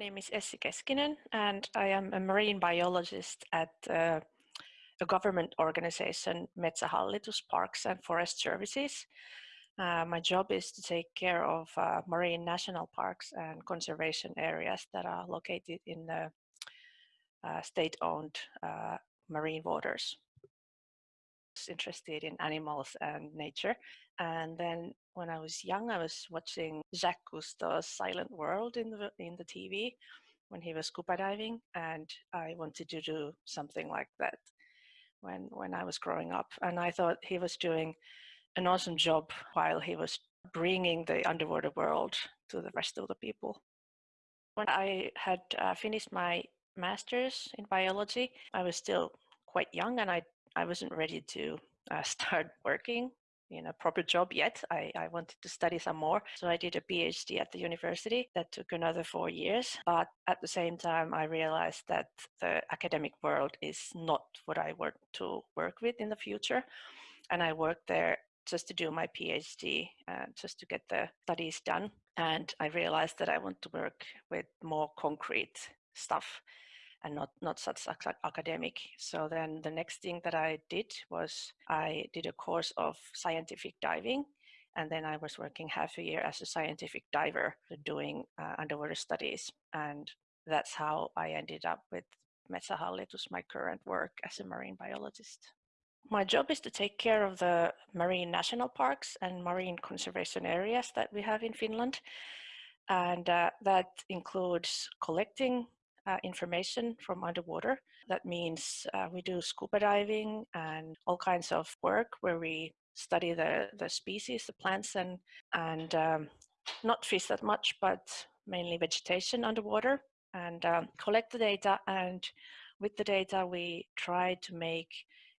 My name is Essi Keskinen and I am a marine biologist at uh, a government organization, Metsähallitus Parks and Forest Services. Uh, my job is to take care of uh, marine national parks and conservation areas that are located in the uh, state-owned uh, marine waters. Interested in animals and nature. And then when I was young, I was watching Jacques Cousteau's Silent World in the in the TV when he was scuba diving, and I wanted to do something like that when when I was growing up. And I thought he was doing an awesome job while he was bringing the underwater world to the rest of the people. When I had uh, finished my master's in biology, I was still quite young and I, I wasn't ready to uh, start working in a proper job yet. I, I wanted to study some more. So I did a PhD at the university that took another four years. But at the same time, I realized that the academic world is not what I want to work with in the future. And I worked there just to do my PhD, uh, just to get the studies done. And I realized that I want to work with more concrete stuff and not, not such academic. So then the next thing that I did was I did a course of scientific diving. And then I was working half a year as a scientific diver doing uh, underwater studies. And that's how I ended up with Metsähallitus, my current work as a marine biologist. My job is to take care of the marine national parks and marine conservation areas that we have in Finland. And uh, that includes collecting uh, information from underwater. That means uh, we do scuba diving and all kinds of work where we study the, the species, the plants, and, and um, not fish that much, but mainly vegetation underwater and um, collect the data. And with the data, we try to make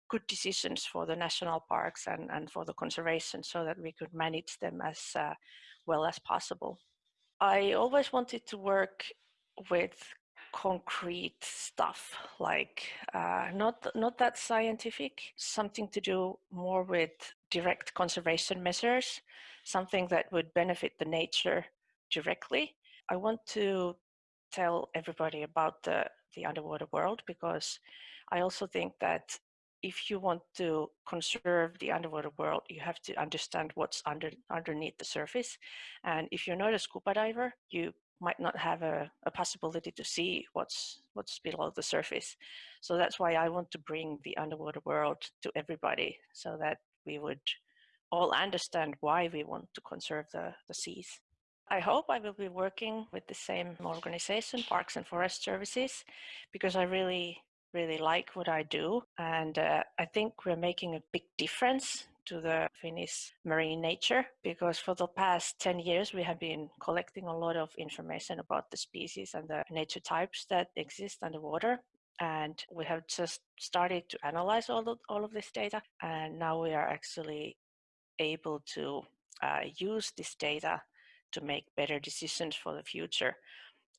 good decisions for the national parks and, and for the conservation so that we could manage them as uh, well as possible. I always wanted to work with concrete stuff like uh, not not that scientific something to do more with direct conservation measures something that would benefit the nature directly i want to tell everybody about the the underwater world because i also think that if you want to conserve the underwater world, you have to understand what's under underneath the surface. And if you're not a scuba diver, you might not have a, a possibility to see what's what's below the surface. So that's why I want to bring the underwater world to everybody so that we would all understand why we want to conserve the, the seas. I hope I will be working with the same organization, Parks and Forest Services, because I really really like what I do. And uh, I think we're making a big difference to the Finnish marine nature because for the past 10 years we have been collecting a lot of information about the species and the nature types that exist underwater. And we have just started to analyze all of, all of this data and now we are actually able to uh, use this data to make better decisions for the future.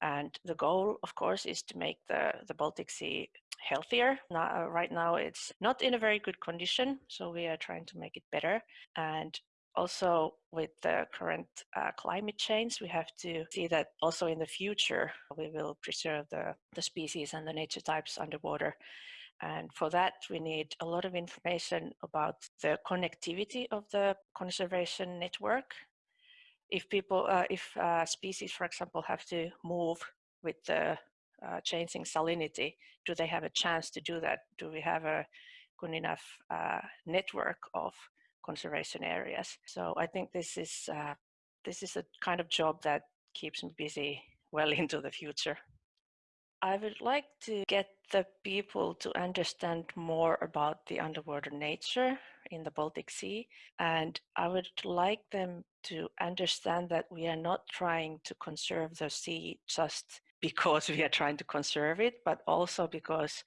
And the goal of course is to make the, the Baltic Sea healthier. Now, uh, right now, it's not in a very good condition, so we are trying to make it better. And also with the current uh, climate change, we have to see that also in the future, we will preserve the, the species and the nature types underwater. And for that, we need a lot of information about the connectivity of the conservation network. If people, uh, if uh, species, for example, have to move with the uh, changing salinity, do they have a chance to do that? Do we have a good enough uh, network of conservation areas? So I think this is uh, this is a kind of job that keeps me busy well into the future. I would like to get the people to understand more about the underwater nature in the Baltic Sea. And I would like them to understand that we are not trying to conserve the sea just because we are trying to conserve it, but also because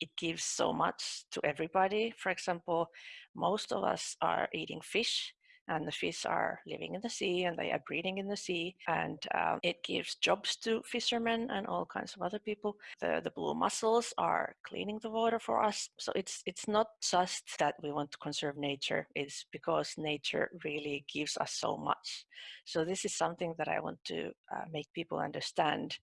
it gives so much to everybody. For example, most of us are eating fish. And the fish are living in the sea and they are breeding in the sea and um, it gives jobs to fishermen and all kinds of other people. The, the blue mussels are cleaning the water for us. So it's it's not just that we want to conserve nature it's because nature really gives us so much. So this is something that i want to uh, make people understand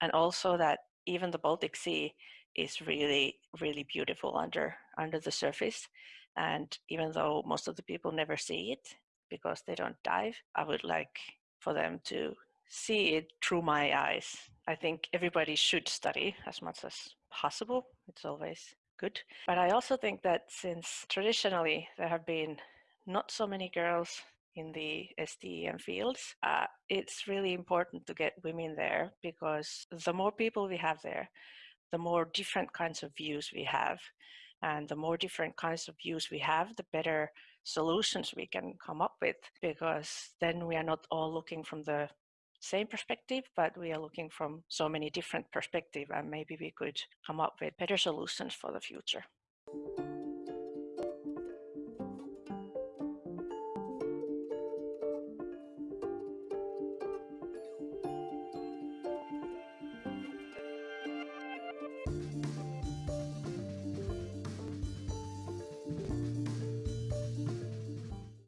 and also that even the baltic sea is really really beautiful under under the surface and even though most of the people never see it because they don't dive, I would like for them to see it through my eyes. I think everybody should study as much as possible. It's always good. But I also think that since traditionally there have been not so many girls in the STEM fields, uh, it's really important to get women there because the more people we have there, the more different kinds of views we have. And the more different kinds of views we have, the better solutions we can come up with because then we are not all looking from the same perspective, but we are looking from so many different perspectives and maybe we could come up with better solutions for the future.